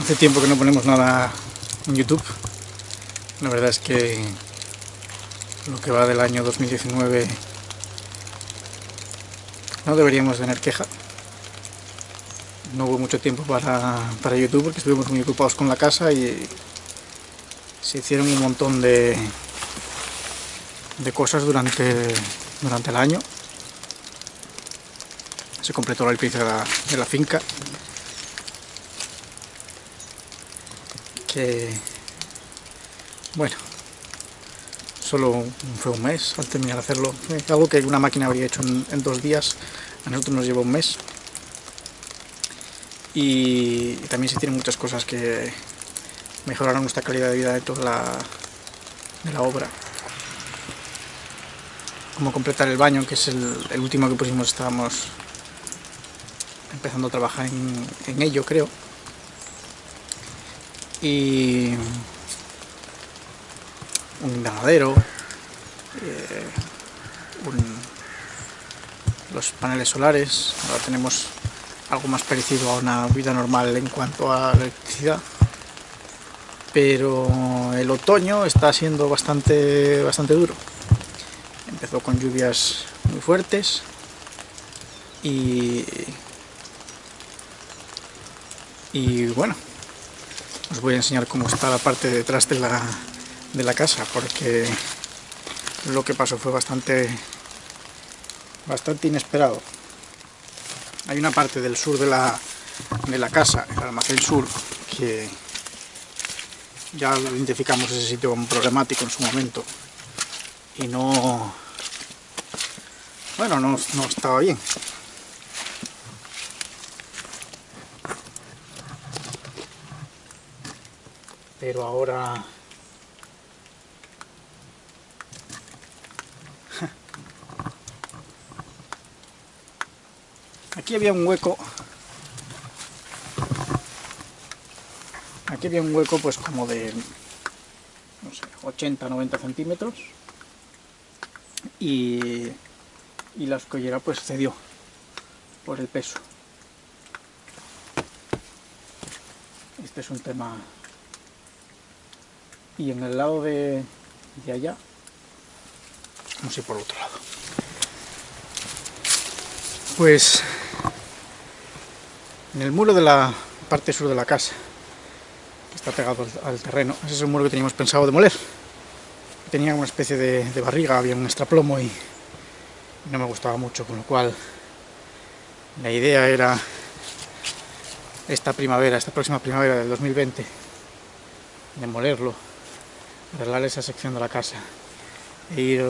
Hace tiempo que no ponemos nada en YouTube. La verdad es que lo que va del año 2019 no deberíamos tener queja. No hubo mucho tiempo para, para YouTube porque estuvimos muy ocupados con la casa y se hicieron un montón de, de cosas durante, durante el año. Se completó la limpieza de la, de la finca. Bueno, solo fue un mes al terminar de hacerlo. Algo que una máquina habría hecho en, dos días, a nosotros nos llevó un mes. Y también se tienen muchas cosas que mejoraron nuestra calidad de vida de toda la, de la obra. Como completar el baño, que es el, el último que pusimos, estábamos empezando a trabajar en, en ello, creo. Y un invernadero, eh, los paneles solares, ahora tenemos algo más parecido a una vida normal en cuanto a electricidad. Pero el otoño está siendo bastante, bastante duro. Empezó con lluvias muy fuertes y, y bueno, os voy a enseñar cómo está la parte detrás de la, de la casa porque lo que pasó fue bastante bastante inesperado. Hay una parte del sur de la, de la casa, el almacén sur que ya identificamos ese sitio como problemático en su momento. Y no bueno, no, no estaba bien pero ahora aquí había un hueco. Aquí había un hueco pues como de no sé, 80 90 centímetros. Y, y la escollera pues cedió por el peso. Este es un tema y en el lado de, de allá. Vamos a ir por el otro lado. Pues en el muro de la parte sur de la casa que está pegado al, terreno ese es el muro que teníamos pensado demoler. Tenía una especie de, de barriga había un extraplomo y, y no me gustaba mucho con lo cual la idea era esta primavera, esta próxima primavera del 2020 demolerlo arreglar esa sección de la casa e ir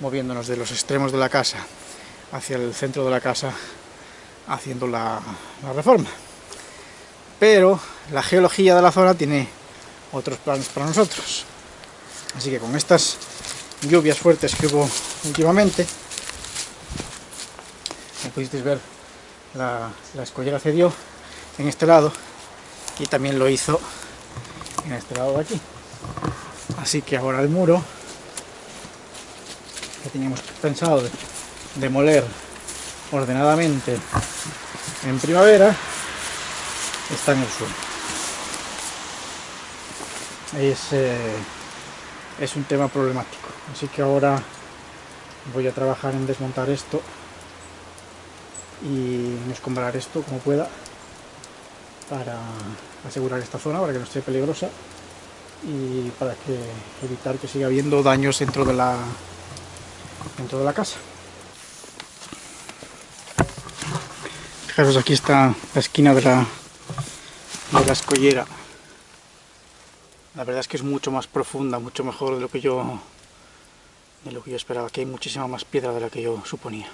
moviéndonos de los extremos de la casa hacia el centro de la casa haciendo la, la reforma. Pero la geología de la zona tiene otros planes para nosotros. Así que con estas lluvias fuertes que hubo últimamente, como pudisteis ver, la, la escollera cedió en este lado y también lo hizo en este lado de aquí. Así que ahora el muro que teníamos pensado de demoler ordenadamente en primavera está en el suelo. Es, eh, es un tema problemático. Así que ahora voy a trabajar en desmontar esto y escombrar esto como pueda para asegurar esta zona para que no esté peligrosa y para que evitar que siga habiendo daños dentro de la dentro de la casa. Fijaros, aquí está la esquina de la, de la escollera. La verdad es que es mucho más profunda, mucho mejor de lo que yo de lo que yo esperaba. Aquí hay muchísima más piedra de la que yo suponía.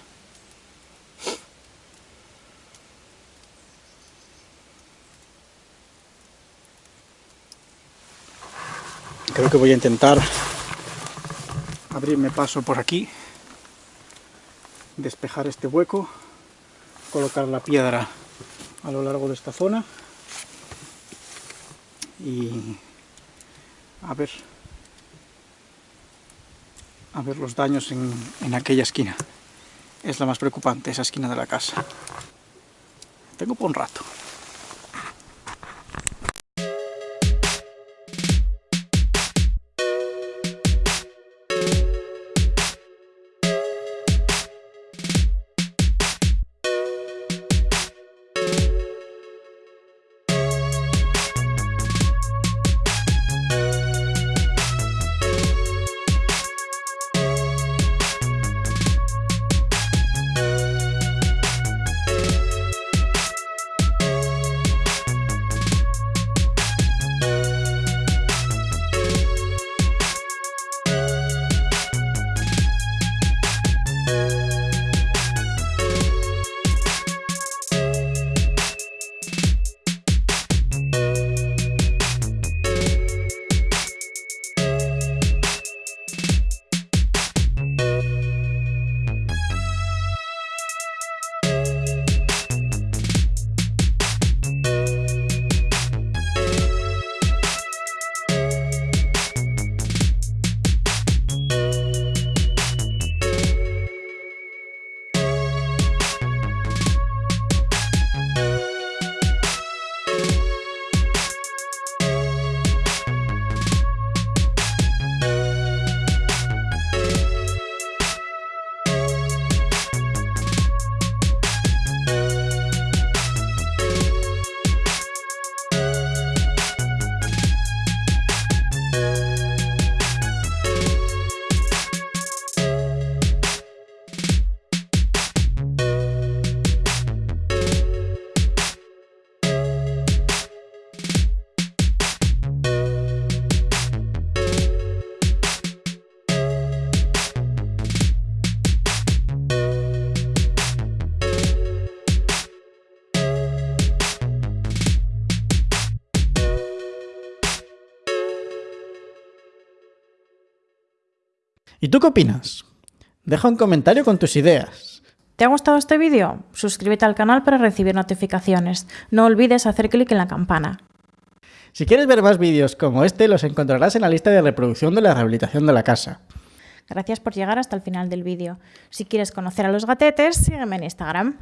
Creo que voy a intentar abrirme paso por aquí, despejar este hueco, colocar la piedra a lo largo de esta zona y a ver a ver los daños en, en aquella esquina. Es la más preocupante, esa esquina de la casa. Tengo por un rato. ¿Y tú qué opinas? Deja un comentario con tus ideas. ¿Te ha gustado este vídeo? Suscríbete al canal para recibir notificaciones. No olvides hacer clic en la campana. Si quieres ver más vídeos como este, los encontrarás en la lista de reproducción de la rehabilitación de la casa. Gracias por llegar hasta el final del vídeo. Si quieres conocer a los gatetes, sígueme en Instagram.